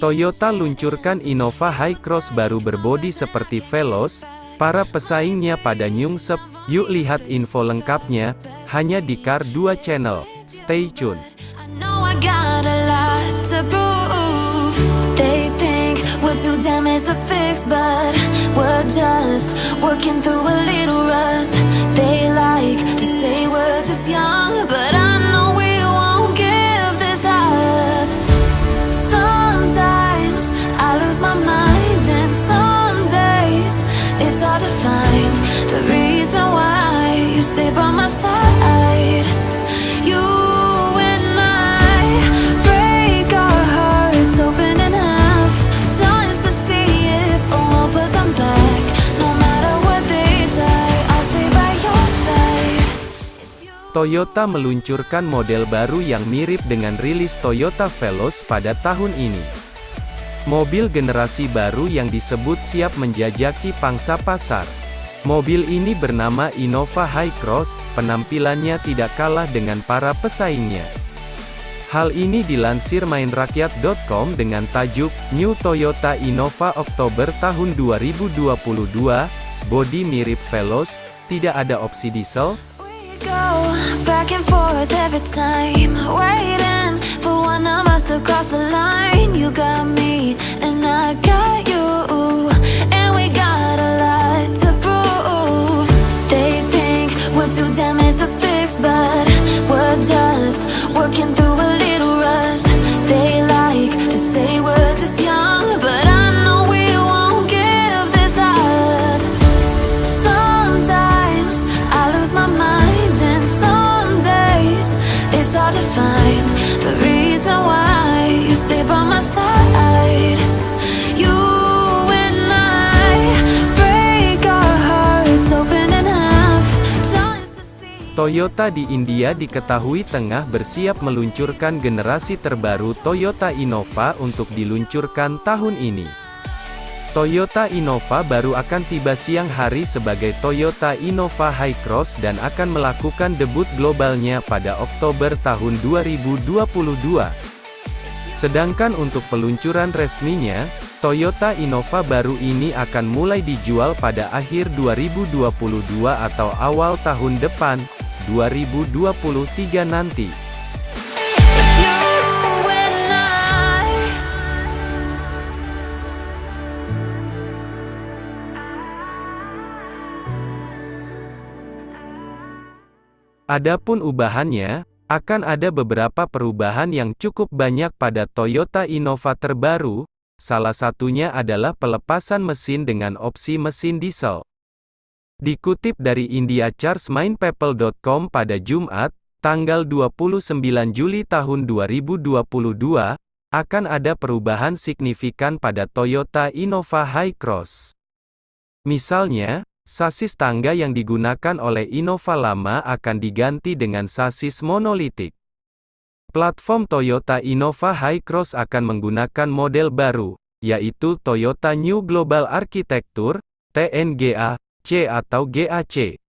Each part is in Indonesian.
Toyota luncurkan Innova Hi-Cross baru berbodi seperti Veloz, para pesaingnya pada nyungsep, yuk lihat info lengkapnya, hanya di Car 2 Channel, stay tune. We're too damaged to fix, but we're just working through a little rust. They like to say we're just young, but I know we won't give this up. Sometimes I lose my mind, and some days it's hard to find the reason why you stay by my side. Toyota meluncurkan model baru yang mirip dengan rilis Toyota Veloz pada tahun ini. Mobil generasi baru yang disebut siap menjajaki pangsa pasar. Mobil ini bernama Innova Hi-Cross, penampilannya tidak kalah dengan para pesaingnya. Hal ini dilansir mainrakyat.com dengan tajuk, New Toyota Innova Oktober tahun 2022, bodi mirip Veloz, tidak ada opsi diesel, back and forth every time, waiting for one of us to cross the line. You got me, and I got you, and we got a lot to prove. They think we're too damaged to fix, but we're just Toyota di India diketahui tengah bersiap meluncurkan generasi terbaru Toyota Innova untuk diluncurkan tahun ini. Toyota Innova baru akan tiba siang hari sebagai Toyota Innova Hi-Cross dan akan melakukan debut globalnya pada Oktober tahun 2022. Sedangkan untuk peluncuran resminya, Toyota Innova baru ini akan mulai dijual pada akhir 2022 atau awal tahun depan, 2023 nanti. Adapun ubahannya, akan ada beberapa perubahan yang cukup banyak pada Toyota Innova terbaru, salah satunya adalah pelepasan mesin dengan opsi mesin diesel. Dikutip dari IndiaChargeMindPeople.com pada Jumat, tanggal 29 Juli tahun 2022, akan ada perubahan signifikan pada Toyota Innova Hi-Cross. Misalnya, sasis tangga yang digunakan oleh Innova lama akan diganti dengan sasis monolitik. Platform Toyota Innova Hi-Cross akan menggunakan model baru, yaitu Toyota New Global Architecture, TNGA, C atau GAC.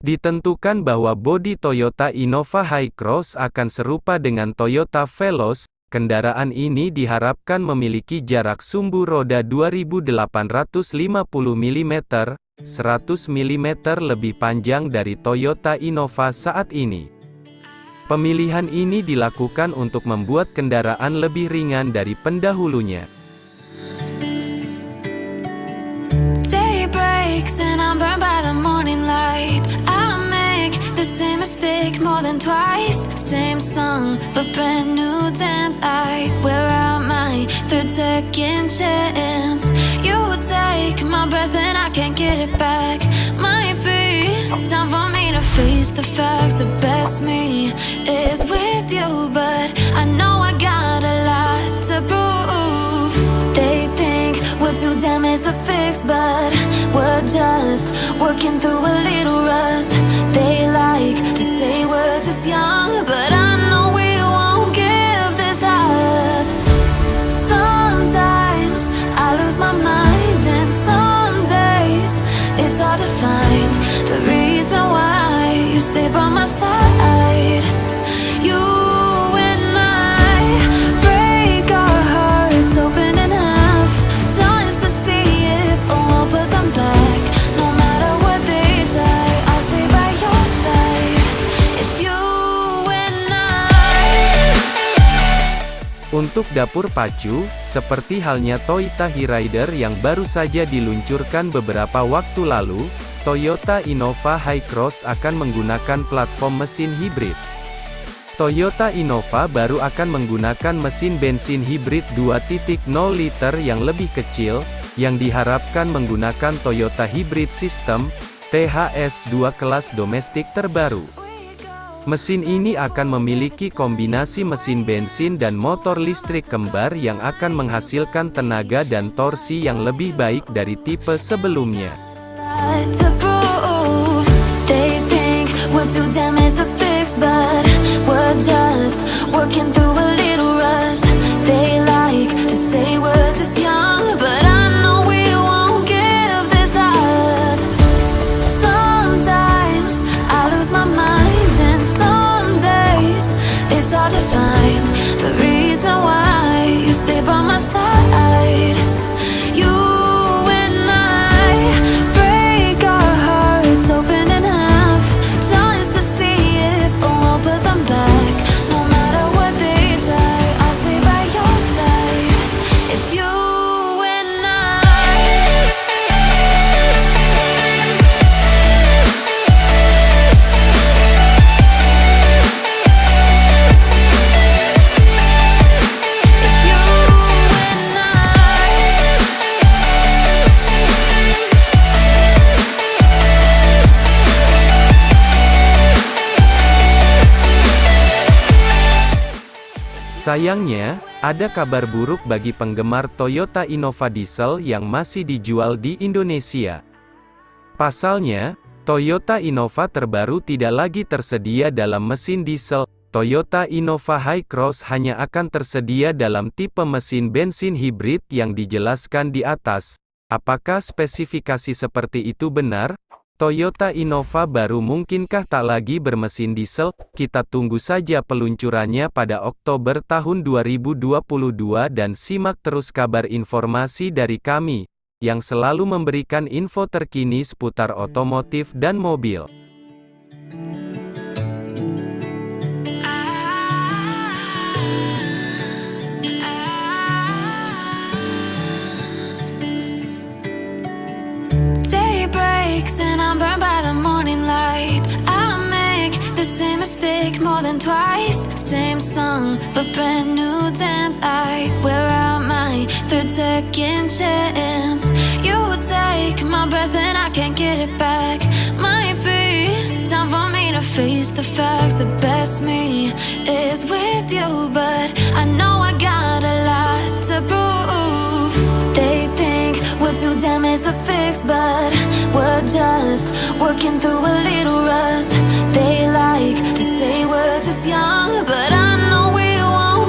Ditentukan bahwa bodi Toyota Innova Hi-Cross akan serupa dengan Toyota Veloz, kendaraan ini diharapkan memiliki jarak sumbu roda 2850 mm, 100 mm lebih panjang dari Toyota Innova saat ini. Pemilihan ini dilakukan untuk membuat kendaraan lebih ringan dari pendahulunya. And I'm burned by the morning light. I make the same mistake more than twice. Same song, but brand new dance. I wear out my third second chance. You take my breath and I can't get it back. Might be time for me to face the facts. The best me is with you, but I know damaged to fix, but we're just working through a little rust. Untuk dapur pacu, seperti halnya Toyota Hyryder yang baru saja diluncurkan beberapa waktu lalu, Toyota Innova Hi-Cross akan menggunakan platform mesin hibrid. Toyota Innova baru akan menggunakan mesin bensin hibrid 2.0 liter yang lebih kecil, yang diharapkan menggunakan Toyota Hybrid System, THS-2 kelas domestik terbaru. Mesin ini akan memiliki kombinasi mesin bensin dan motor listrik kembar yang akan menghasilkan tenaga dan torsi yang lebih baik dari tipe sebelumnya. Sayangnya, ada kabar buruk bagi penggemar Toyota Innova Diesel yang masih dijual di Indonesia. Pasalnya, Toyota Innova terbaru tidak lagi tersedia dalam mesin diesel, Toyota Innova Hi-Cross hanya akan tersedia dalam tipe mesin bensin hibrid yang dijelaskan di atas. Apakah spesifikasi seperti itu benar? Toyota Innova baru mungkinkah tak lagi bermesin diesel? Kita tunggu saja peluncurannya pada Oktober tahun 2022 dan simak terus kabar informasi dari kami, yang selalu memberikan info terkini seputar otomotif dan mobil. More than twice. Same song, but brand new dance. I wear out my third second chance. You take my breath and I can't get it back. Might be time for me to face the facts. The best me is with you, but I know I got a lot to prove. Damaged to fix, but we're just working through a little rust. They like to say we're just young, but I know we won't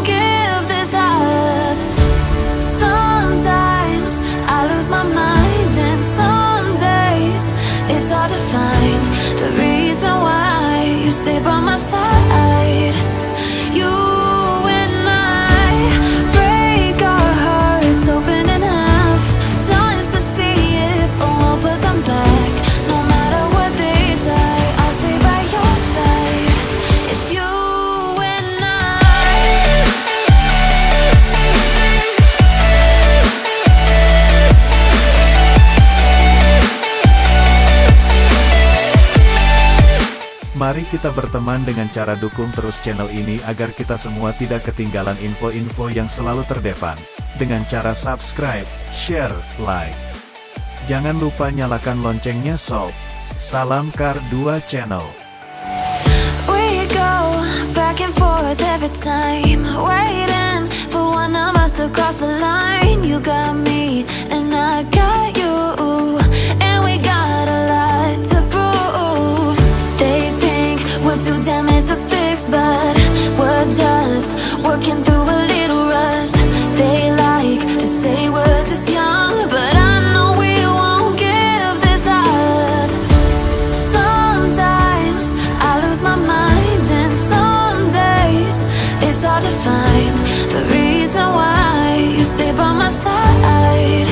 kita berteman dengan cara dukung terus channel ini agar kita semua tidak ketinggalan info-info yang selalu terdepan. Dengan cara subscribe, share, like. Jangan lupa nyalakan loncengnya sob. Salam Kar 2 Channel. Working through a little rust. They like to say we're just young, but I know we won't give this up. Sometimes I lose my mind, and some days it's hard to find the reason why you stay by my side.